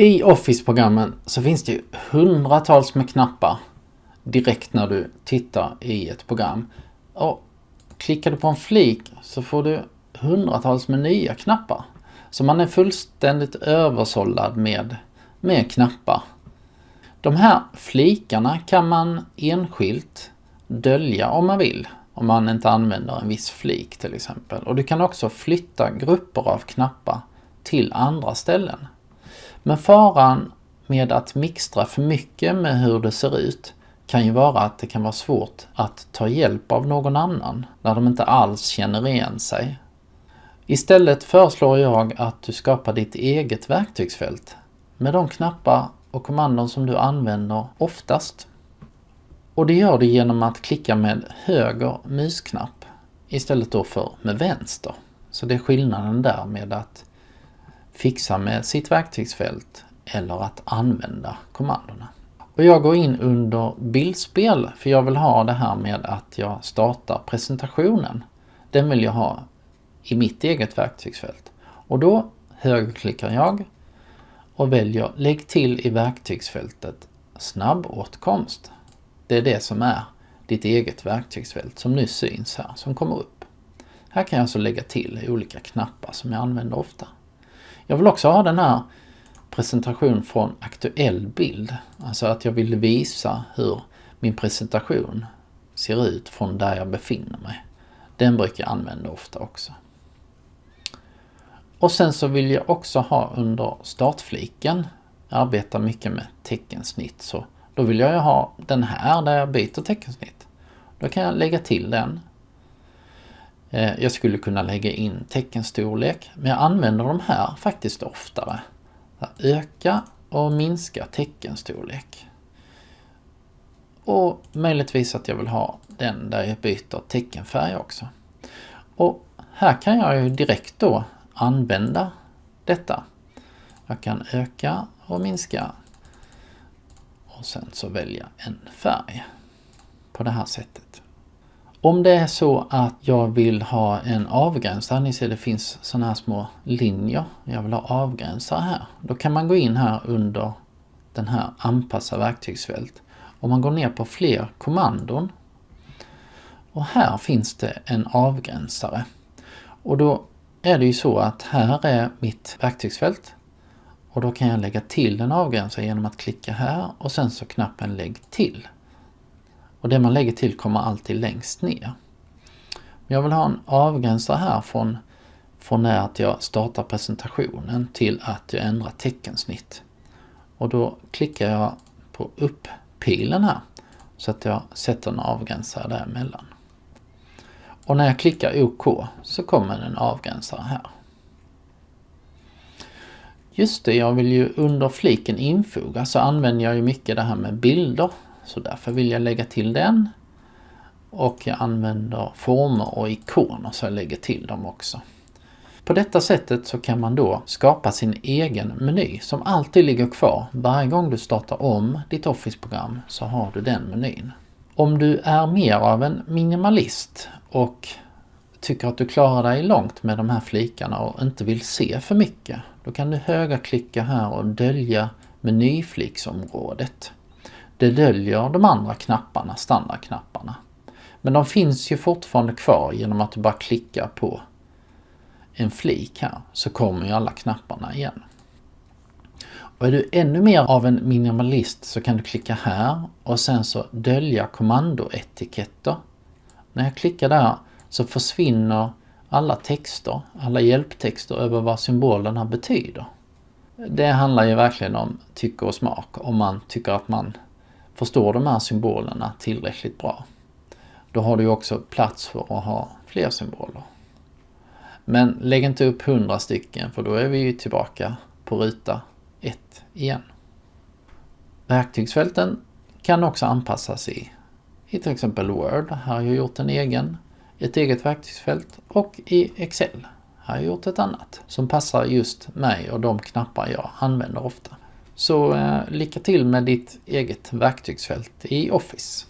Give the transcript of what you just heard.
I Office-programmen så finns det ju hundratals med knappar direkt när du tittar i ett program. Och klickar du på en flik så får du hundratals med nya knappar. Så man är fullständigt översållad med, med knappar. De här flikarna kan man enskilt dölja om man vill. Om man inte använder en viss flik till exempel. Och du kan också flytta grupper av knappar till andra ställen. Men faran med att mixtra för mycket med hur det ser ut kan ju vara att det kan vara svårt att ta hjälp av någon annan när de inte alls känner igen sig. Istället föreslår jag att du skapar ditt eget verktygsfält med de knappar och kommandon som du använder oftast. Och det gör du genom att klicka med höger musknapp istället då för med vänster. Så det är skillnaden där med att fixa med sitt verktygsfält eller att använda kommandona. Och jag går in under bildspel för jag vill ha det här med att jag startar presentationen. Den vill jag ha i mitt eget verktygsfält. Och då högerklickar jag och väljer Lägg till i verktygsfältet Snabbåtkomst. Det är det som är ditt eget verktygsfält som nu syns här, som kommer upp. Här kan jag alltså lägga till olika knappar som jag använder ofta. Jag vill också ha den här presentation från aktuell bild. Alltså att jag vill visa hur min presentation ser ut från där jag befinner mig. Den brukar jag använda ofta också. Och sen så vill jag också ha under startfliken, jag arbetar mycket med teckensnitt, så då vill jag ha den här där jag byter teckensnitt. Då kan jag lägga till den. Eh, jag skulle kunna lägga in teckenstorlek, men jag använder de här faktiskt oftare. Öka och minska teckenstorlek. Och möjligtvis att jag vill ha den där jag byter teckenfärg också. Och här kan jag ju direkt då använda detta. Jag kan öka och minska och sen så välja en färg på det här sättet. Om det är så att jag vill ha en avgränsare, ni ser det finns sådana här små linjer, jag vill ha avgränsare här. Då kan man gå in här under den här anpassa verktygsfält. Om man går ner på fler kommandon och här finns det en avgränsare. Och då är det ju så att här är mitt verktygsfält och då kan jag lägga till en avgränsare genom att klicka här och sen så knappen lägg till. Och det man lägger till kommer alltid längst ner. Jag vill ha en avgränsare här från, från när att jag startar presentationen till att jag ändrar teckensnitt. Och då klickar jag på upp-pilen här så att jag sätter en avgränsare däremellan. Och när jag klickar OK så kommer en avgränsare här. Just det, jag vill ju under fliken infoga så använder jag ju mycket det här med bilder. Så därför vill jag lägga till den. Och jag använder former och ikoner så jag lägger till dem också. På detta sättet så kan man då skapa sin egen meny som alltid ligger kvar. Varje gång du startar om ditt Office-program så har du den menyn. Om du är mer av en minimalist och tycker att du klarar dig långt med de här flikarna och inte vill se för mycket, då kan du högerklicka här och dölja menyfliksområdet. Det döljer de andra knapparna, standardknapparna. Men de finns ju fortfarande kvar genom att du bara klickar på en flik här så kommer ju alla knapparna igen. Och är du ännu mer av en minimalist så kan du klicka här och sen så dölja kommandoetiketter. När jag klickar där så försvinner alla texter, alla hjälptexter över vad symbolerna betyder. Det handlar ju verkligen om tycke och smak, om man tycker att man förstår de här symbolerna tillräckligt bra. Då har du också plats för att ha fler symboler. Men lägg inte upp hundra stycken för då är vi ju tillbaka på ruta 1 igen. Verktygsfälten kan också anpassas i, i till exempel Word. Här har jag gjort en egen, ett eget verktygsfält och i Excel Här har jag gjort ett annat som passar just mig och de knappar jag använder ofta. Så eh, lycka till med ditt eget verktygsfält i Office.